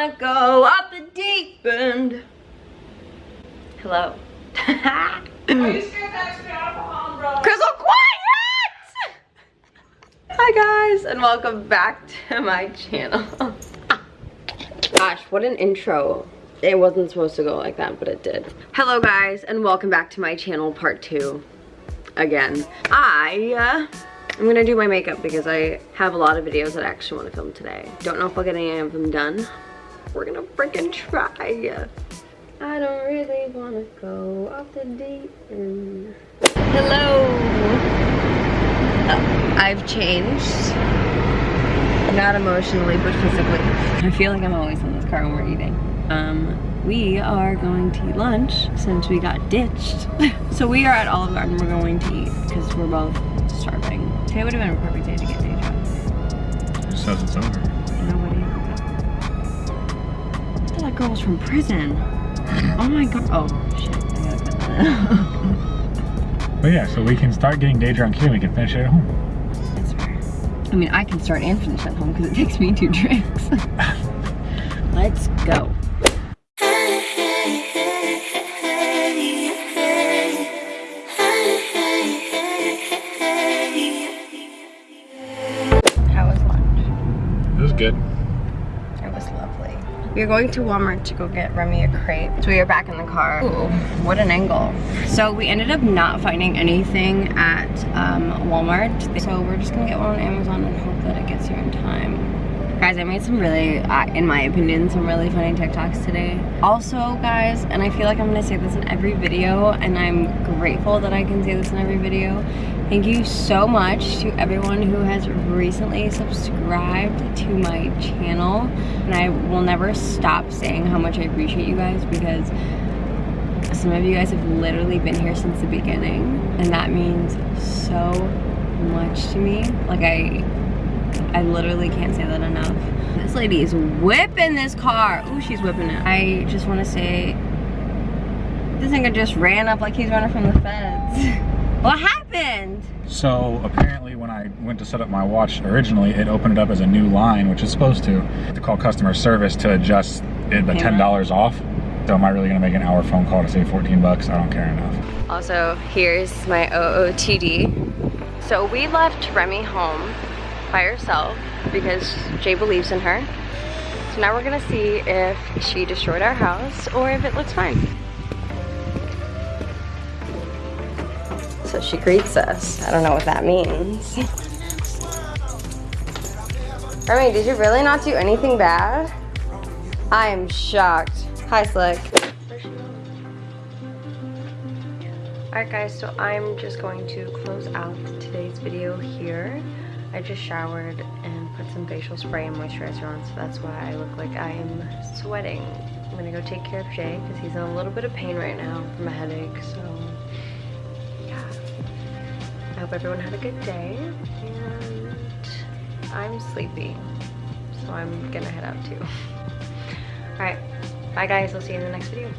wanna go up the deep end. Hello. Crystal, quiet! Hi guys, and welcome back to my channel. Gosh, what an intro. It wasn't supposed to go like that, but it did. Hello guys, and welcome back to my channel, part two. Again. I, uh, I'm gonna do my makeup because I have a lot of videos that I actually want to film today. Don't know if I'll get any of them done. We're gonna freaking try. I don't really want to go off the deep end. Hello. Oh, I've changed. Not emotionally, but physically. I feel like I'm always in this car when we're eating. Um, we are going to eat lunch since we got ditched. so we are at Olive Garden. We're going to eat because we're both starving. Today would have been a perfect day to get day drunk. It says it's over. Nobody. I thought that girl was from prison. Oh my god. Oh, shit. I gotta cut that But yeah, so we can start getting day drunk here and we can finish it at home. That's fair. I mean, I can start and finish at home because it takes me two drinks. Let's go. How was lunch? It was good. It was lovely. We are going to Walmart to go get Remy a crepe. So we are back in the car. Ooh, what an angle. So we ended up not finding anything at um, Walmart. So we're just gonna get one on Amazon and hope that it gets here in time. Guys, I made some really, uh, in my opinion, some really funny TikToks today. Also, guys, and I feel like I'm gonna say this in every video, and I'm grateful that I can say this in every video. Thank you so much to everyone who has recently subscribed to my channel. And I will never stop saying how much I appreciate you guys because some of you guys have literally been here since the beginning. And that means so much to me. Like I I literally can't say that enough. This lady is whipping this car. Ooh, she's whipping it. I just want to say, this nigga just ran up like he's running from the feds. what happened? So apparently when I went to set up my watch originally, it opened it up as a new line, which is supposed to, to call customer service to adjust it, the $10 off. So am I really gonna make an hour phone call to save 14 bucks? I don't care enough. Also, here's my OOTD. So we left Remy home by herself because Jay believes in her. So now we're gonna see if she destroyed our house or if it looks fine. So she greets us. I don't know what that means. Remy, did you really not do anything bad? I am shocked. Hi, Slick. Alright guys, so I'm just going to close out today's video here. I just showered and put some facial spray and moisturizer on, so that's why I look like I am sweating. I'm gonna go take care of Jay because he's in a little bit of pain right now from a headache, so yeah. I hope everyone had a good day, and I'm sleepy, so I'm gonna head out too. Alright, bye guys, I'll see you in the next video.